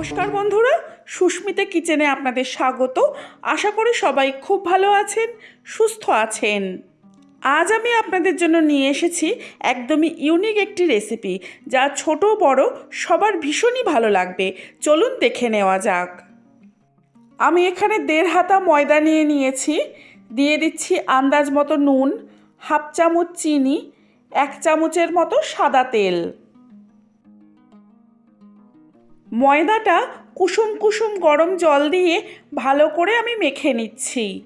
নমস্কার বন্ধুরা, সুস্মিতা কিচেনে আপনাদের স্বাগত। আশা করি সবাই খুব ভালো আছেন, সুস্থ আছেন। আজ আমি আপনাদের জন্য নিয়ে এসেছি একদমই ইউনিক একটি রেসিপি যা ছোট বড় সবার ভীষণই ভালো লাগবে। চলুন দেখে নেওয়া যাক। আমি এখানে দেড় হাতা ময়দা নিয়ে নিয়েছি, দিয়ে দিচ্ছি আন্দাজ মতো নুন, হাফ চামচ চিনি, এক চামচের মতো সাদা তেল। ময়দাটা কুসুম কুসুম গরম জল দিয়ে ভালো করে আমি মেখে নিচ্ছি।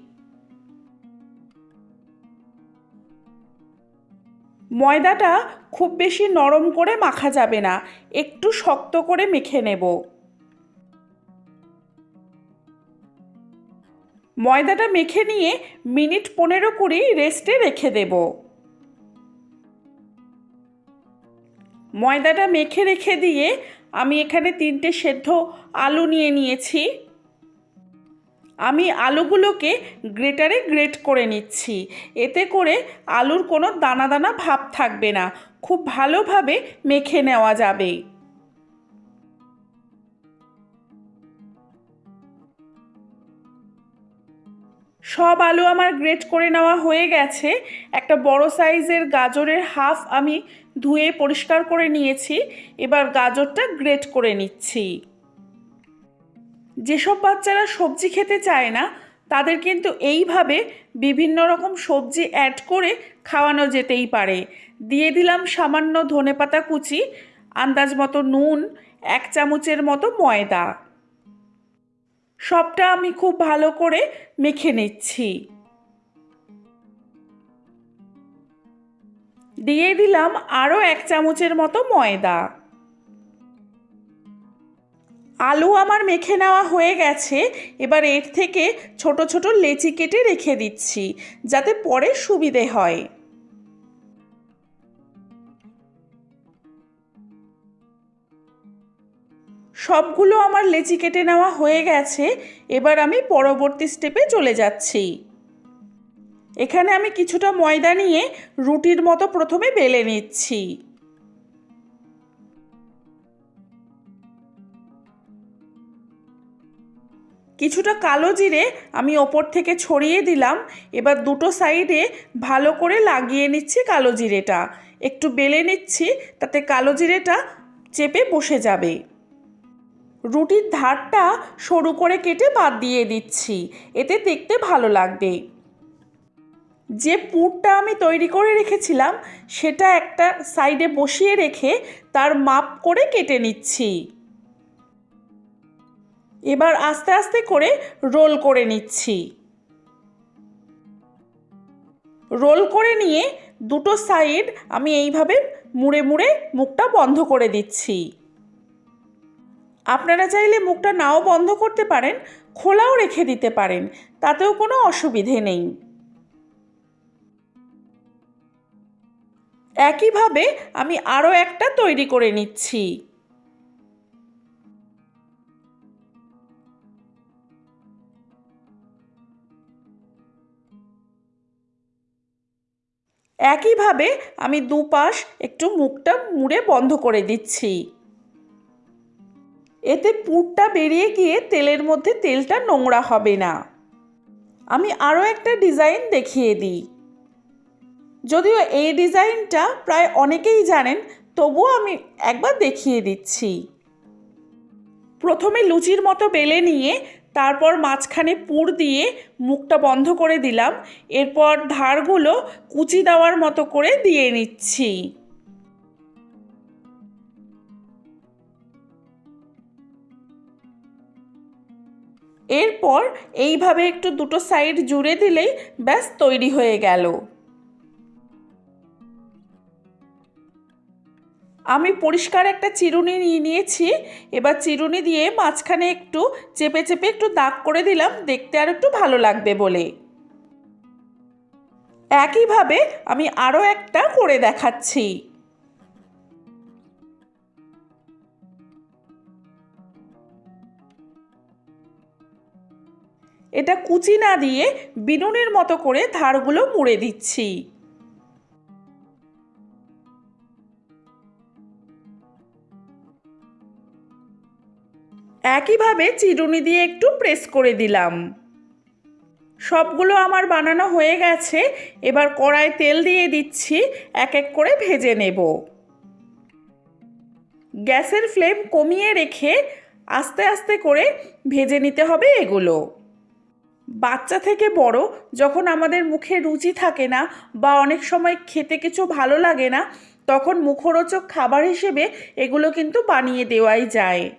ময়দাটা খুব বেশি নরম করে মাখা যাবে না, একটু শক্ত করে মেখে নেব। ময়দাটা মেখে নিয়ে মিনিট পনেরো কুড়ি রেস্টে রেখে দেব। ময়দাটা মেখে রেখে দিয়ে আমি এখানে তিনটে সেদ্ধ আলু নিয়ে নিয়েছি। আমি আলুগুলোকে গ্রেটারে গ্রেট করে নিচ্ছি। এতে করে আলুর কোনো দানা দানা ভাব থাকবে না। খুব ভালোভাবে মেখে নেওয়া যাবে। সব আলু আমার গ্রেট করে নেওয়া হয়ে গেছে। একটা বড় সাইজের গাজরের হাফ আমি ধুয়ে পরিষ্কার করে নিয়েছি। এবার গাজরটা গ্রেট করে নিচ্ছি। যেসব বাচ্চারা সবজি খেতে চায় না, তাদের কিন্তু এইভাবে বিভিন্ন রকম সবজি অ্যাড করে খাওয়ানো যেতেই পারে। দিয়ে দিলাম সামান্য ধনেপাতা কুচি, আন্দাজ মতো নুন, এক চামচের মতো ময়দা। সবটা আমি খুব ভালো করে মেখে নিচ্ছি। দিয়ে দিলাম আরও এক চামচের মতো ময়দা। আলু আমার মেখে নেওয়া হয়ে গেছে, এবার এর থেকে ছোট ছোট লেচি কেটে রেখে দিচ্ছি, যাতে পরে সুবিধে হয়। সবগুলো আমার লেচি কেটে নেওয়া হয়ে গেছে, এবার আমি পরবর্তী স্টেপে চলে যাচ্ছি। এখানে আমি কিছুটা ময়দা নিয়ে রুটির মতো প্রথমে বেলে নিচ্ছি। কিছুটা কালো জিরে আমি ওপর থেকে ছড়িয়ে দিলাম, এবার দুটো সাইডে ভালো করে লাগিয়ে নিচ্ছি কালো জিরেটা। একটু বেলে নিচ্ছি, তাতে কালো জিরেটা চেপে বসে যাবে। রুটির ধারটা সরু করে কেটে বাদ দিয়ে দিচ্ছি। এতে দেখতে ভালো লাগবে। যে পুরটা আমি তৈরি করে রেখেছিলাম, সেটা একটা সাইডে বসিয়ে রেখে তার মাপ করে কেটে নিচ্ছি। এবার আস্তে আস্তে করে রোল করে নিচ্ছি। রোল করে নিয়ে দুটো সাইড আমি এইভাবে মুড়ে মুড়ে মুখটা বন্ধ করে দিচ্ছি। আপনারা চাইলে মুখটা নাও বন্ধ করতে পারেন, খোলাও রেখে দিতে পারেন, তাতেও কোনো অসুবিধে নেই। একইভাবে আমি আরও একটা তৈরি করে নিচ্ছি। একইভাবে আমি দুপাশ একটু মুখটা মুড়ে বন্ধ করে দিচ্ছি। এতে পুরটা বেরিয়ে গিয়ে তেলের মধ্যে তেলটা নোংরা হবে না। আমি আরও একটা ডিজাইন দেখিয়ে দিই। যদিও এই ডিজাইনটা প্রায় অনেকেই জানেন, তবুও আমি একবার দেখিয়ে দিচ্ছি। প্রথমে লুচির মতো বেলে নিয়ে, তারপর মাঝখানে পুর দিয়ে মুখটা বন্ধ করে দিলাম। এরপর ধারগুলো কুচি দেওয়ার মতো করে দিয়ে নিচ্ছি। এরপর এইভাবে একটু দুটো সাইড জুড়ে দিলেই ব্যাস তৈরি হয়ে গেল। আমি পরিষ্কার একটা চিরুনি নিয়ে নিয়েছি, এবার চিরুনি দিয়ে মাঝখানে একটু চেপে চেপে একটু দাগ করে দিলাম, দেখতে আর একটু ভালো লাগবে বলে। একইভাবে আমি আরও একটা করে দেখাচ্ছি। এটা কুচি না দিয়ে বিনুনের মতো করে ধারগুলো মুড়ে দিচ্ছি। একইভাবে চিরুনি দিয়ে একটু প্রেস করে দিলাম। সবগুলো আমার বানানো হয়ে গেছে, এবার কড়ায় তেল দিয়ে দিচ্ছি, এক এক করে ভেজে নেব। গ্যাসের ফ্লেম কমিয়ে রেখে আস্তে আস্তে করে ভেজে নিতে হবে এগুলো। বাচ্চা থেকে বড় যখন আমাদের মুখে রুচি থাকে না বা অনেক সময় খেতে কিছু ভালো লাগে না, তখন মুখরোচক খাবার হিসেবে এগুলো কিন্তু বানিয়ে দেওয়াই যায়।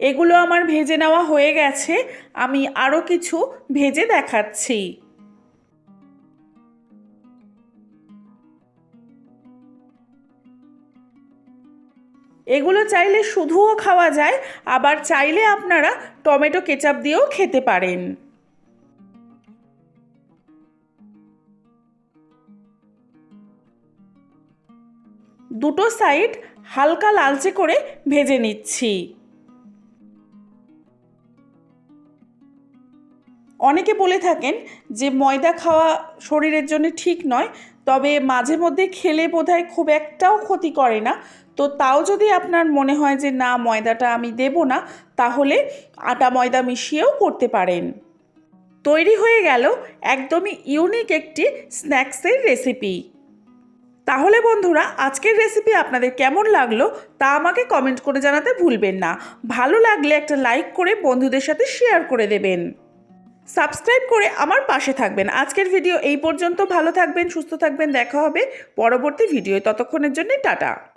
এগুলো আমার ভেজে নেওয়া হয়ে গেছে, আমি আরও কিছু ভেজে দেখাচ্ছি। এগুলো চাইলে শুধুও খাওয়া যায়, আবার চাইলে আপনারা টমেটো কেচাপ দিয়েও খেতে পারেন। দুটো সাইড হালকা লালচে করে ভেজে নিচ্ছি। অনেকে বলে থাকেন যে ময়দা খাওয়া শরীরের জন্য ঠিক নয় তবে মাঝে মধ্যে খেলে বোধহয় খুব একটাও ক্ষতি করে না। তো তাও যদি আপনার মনে হয় যে, না, ময়দাটা আমি দেব না, তাহলে আটা ময়দা মিশিয়েও করতে পারেন। তৈরি হয়ে গেল একদমই ইউনিক একটি স্ন্যাক্সের রেসিপি। তাহলে বন্ধুরা, আজকের রেসিপি আপনাদের কেমন লাগল তা আমাকে কমেন্ট করে জানাতে ভুলবেন না। ভালো লাগলে একটা লাইক করে বন্ধুদের সাথে শেয়ার করে দেবেন। সাবস্ক্রাইব করে আমার পাশে থাকবেন। আজকের ভিডিও এই পর্যন্ত। ভালো থাকবেন, সুস্থ থাকবেন। দেখা হবে পরবর্তী ভিডিও ততক্ষণের জন্য টাটা।